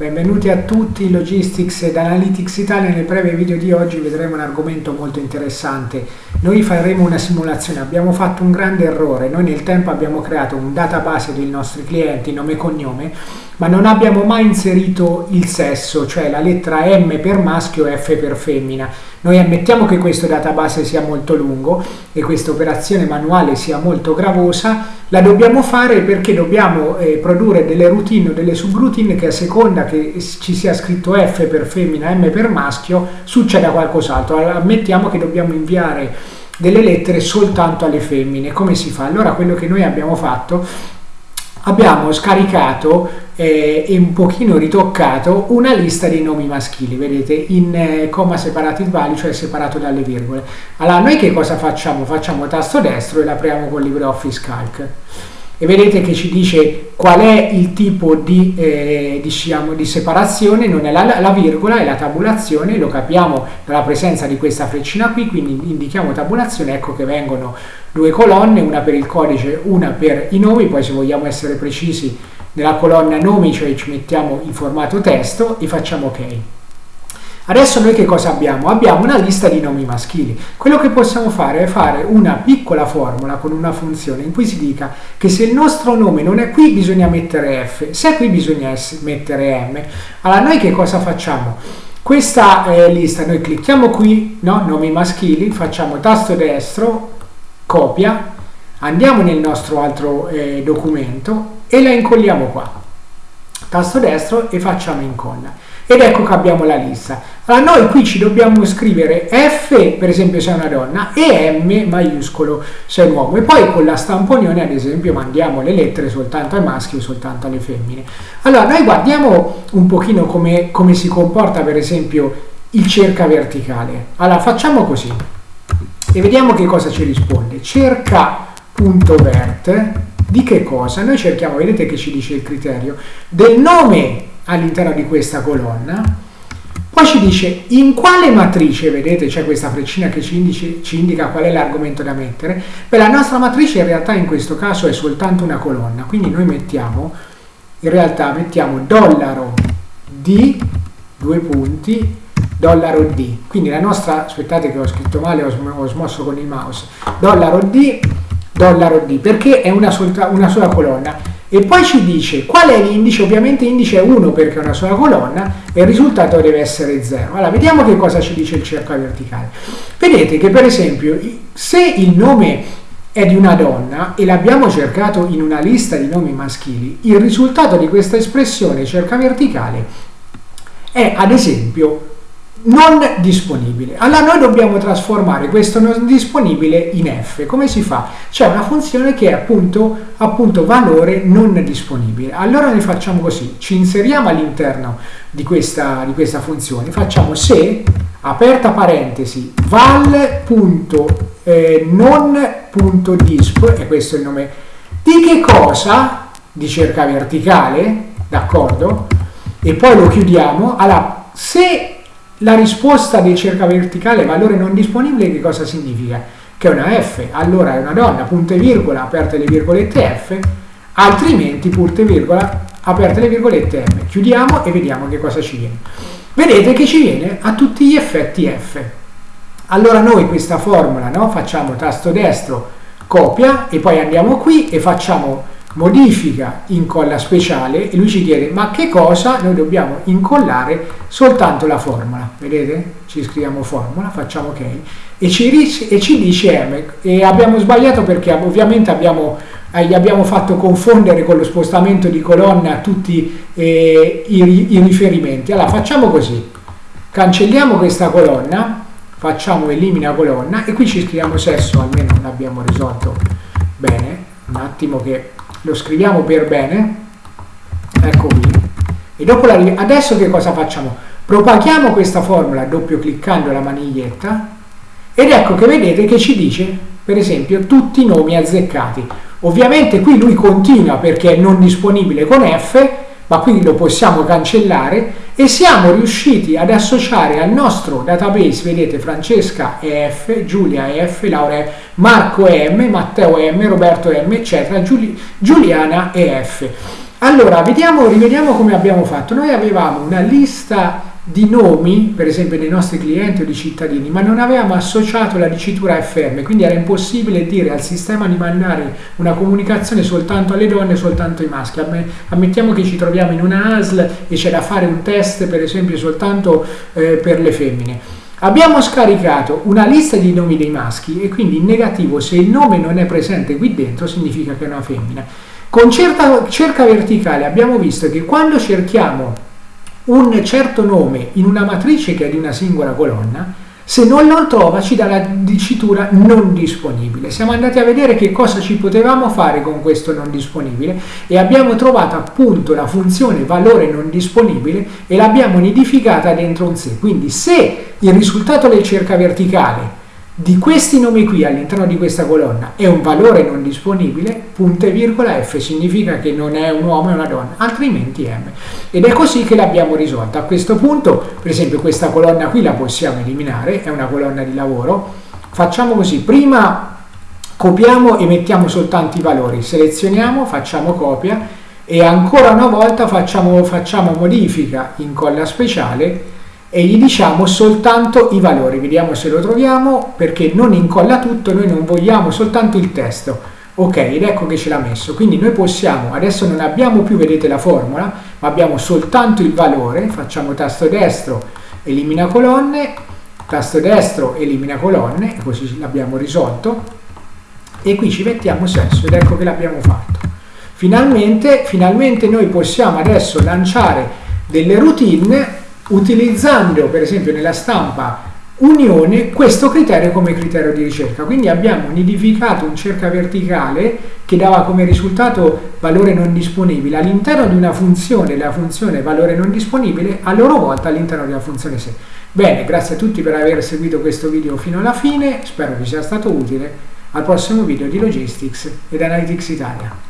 Benvenuti a tutti, Logistics ed Analytics Italia. Nel breve video di oggi vedremo un argomento molto interessante. Noi faremo una simulazione, abbiamo fatto un grande errore, noi nel tempo abbiamo creato un database dei nostri clienti, nome e cognome, ma non abbiamo mai inserito il sesso, cioè la lettera M per maschio e F per femmina. Noi ammettiamo che questo database sia molto lungo e questa operazione manuale sia molto gravosa, la dobbiamo fare perché dobbiamo eh, produrre delle routine o delle subroutine che a seconda che ci sia scritto F per femmina, M per maschio, succeda qualcos'altro. Ammettiamo che dobbiamo inviare delle lettere soltanto alle femmine. Come si fa? Allora quello che noi abbiamo fatto abbiamo scaricato eh, e un pochino ritoccato una lista dei nomi maschili, vedete, in eh, comma separated value, cioè separato dalle virgole. Allora, noi che cosa facciamo? Facciamo tasto destro e l'apriamo con LibreOffice Calc e vedete che ci dice qual è il tipo di, eh, diciamo, di separazione, non è la, la, virgola, è la tabulazione, lo capiamo dalla presenza di questa freccina qui, quindi indichiamo tabulazione, ecco che vengono due colonne, una per il codice, una per i nomi, poi se vogliamo essere precisi nella colonna nomi, cioè ci mettiamo in formato testo e facciamo ok. Adesso noi che cosa abbiamo? Abbiamo una lista di nomi maschili. Quello che possiamo fare è fare una piccola formula con una funzione in cui si dica che se il nostro nome non è qui bisogna mettere F, se è qui bisogna mettere M. Allora noi che cosa facciamo? Questa eh, lista noi clicchiamo qui, no? nomi maschili, facciamo tasto destro, copia, andiamo nel nostro altro eh, documento e la incolliamo qua. Tasto destro e facciamo incolla ed ecco che abbiamo la lista. Allora noi qui ci dobbiamo scrivere F per esempio se è una donna e M maiuscolo se è un uomo e poi con la stamponione ad esempio mandiamo le lettere soltanto ai maschi o soltanto alle femmine. Allora noi guardiamo un pochino come, come si comporta per esempio il cerca verticale. Allora facciamo così e vediamo che cosa ci risponde. Cerca punto vert di che cosa? Noi cerchiamo, vedete che ci dice il criterio, del nome all'interno di questa colonna. Poi ci dice in quale matrice, vedete c'è questa freccina che ci, indice, ci indica qual è l'argomento da mettere. Beh, la nostra matrice in realtà in questo caso è soltanto una colonna, quindi noi mettiamo, in realtà mettiamo dollaro D, due punti, dollaro D. Quindi la nostra, aspettate che ho scritto male, ho smosso con il mouse, dollaro D, dollaro D, perché è una, solta, una sola colonna e poi ci dice qual è l'indice, ovviamente indice è 1 perché è una sola colonna e il risultato deve essere 0. Allora, vediamo che cosa ci dice il cerco verticale. Vedete che per esempio se il nome è di una donna e l'abbiamo cercato in una lista di nomi maschili, il risultato di questa espressione cerca verticale è ad esempio non disponibile. Allora noi dobbiamo trasformare questo non disponibile in f. Come si fa? C'è una funzione che è appunto, appunto valore non disponibile. Allora noi facciamo così, ci inseriamo all'interno di di questa funzione, facciamo se, aperta parentesi, val.non.disp, e questo è il nome, di che cosa? Di cerca verticale, d'accordo? E poi lo chiudiamo. Allora, se la risposta del cerca verticale valore non disponibile che cosa significa? Che è una F, allora è una donna, punto e virgola, aperte le virgolette F, altrimenti punto e virgola, aperte le virgolette M. Chiudiamo e vediamo che cosa ci viene. Vedete che ci viene a tutti gli effetti F. Allora noi questa formula no? facciamo tasto destro, copia e poi andiamo qui e facciamo modifica incolla speciale e lui ci chiede ma che cosa noi dobbiamo incollare soltanto la formula? Vedete? Ci scriviamo formula facciamo ok. E ci, e ci dice M e abbiamo sbagliato perché ovviamente abbiamo eh, gli abbiamo fatto confondere con lo spostamento di colonna tutti eh, i, i riferimenti. Allora facciamo così. Cancelliamo questa colonna facciamo elimina colonna e qui ci scriviamo sesso almeno l'abbiamo risolto bene. Un attimo che lo scriviamo per bene, ecco qui, e dopo la, adesso che cosa facciamo? Propaghiamo questa formula doppio cliccando la maniglietta ed ecco che vedete che ci dice, per esempio, tutti i nomi azzeccati. Ovviamente qui lui continua perché è non disponibile con F, ma qui lo possiamo cancellare e siamo riusciti ad associare al nostro database, vedete Francesca EF, Giulia EF, Laura EF, Marco M, Matteo M, Roberto M, eccetera, Giuli, Giuliana EF. Allora, vediamo, rivediamo come abbiamo fatto. Noi avevamo una lista di nomi, per esempio dei nostri clienti o di cittadini, ma non avevamo associato la dicitura FM, quindi era impossibile dire al sistema di mandare una comunicazione soltanto alle donne, soltanto ai maschi. Ammettiamo che ci troviamo in una ASL e c'è da fare un test, per esempio, soltanto eh, per le femmine. Abbiamo scaricato una lista di nomi dei maschi e quindi in negativo se il nome non è presente qui dentro significa che è una femmina. Con certa, cerca verticale abbiamo visto che quando cerchiamo un certo nome in una matrice che è di una singola colonna, se non lo trova ci dà la dicitura non disponibile. Siamo andati a vedere che cosa ci potevamo fare con questo non disponibile e abbiamo trovato appunto la funzione valore non disponibile e l'abbiamo nidificata dentro un se. Quindi se il risultato del cerca verticale di questi nomi qui all'interno di questa colonna è un valore non disponibile, punto e virgola F significa che non è un uomo, è una donna, altrimenti M. Ed è così che l'abbiamo risolta. A questo punto, per esempio, questa colonna qui la possiamo eliminare, è una colonna di lavoro. Facciamo così, prima copiamo e mettiamo soltanto i valori, selezioniamo, facciamo copia e ancora una volta facciamo, facciamo modifica, incolla speciale e gli diciamo soltanto i valori, vediamo se lo troviamo perché non incolla tutto, noi non vogliamo soltanto il testo. Ok, ed ecco che ce l'ha messo. Quindi noi possiamo, adesso non abbiamo più, vedete la formula, ma abbiamo soltanto il valore, facciamo tasto destro, elimina colonne, tasto destro, elimina colonne, così l'abbiamo risolto. E qui ci mettiamo sesso, ed ecco che l'abbiamo fatto. Finalmente, finalmente noi possiamo adesso lanciare delle routine utilizzando per esempio nella stampa unione questo criterio come criterio di ricerca. Quindi abbiamo nidificato un cerca verticale che dava come risultato valore non disponibile all'interno di una funzione, la funzione valore non disponibile, a loro volta all'interno della funzione se. Bene, grazie a tutti per aver seguito questo video fino alla fine, spero vi sia stato utile. Al prossimo video di Logistics ed Analytics Italia.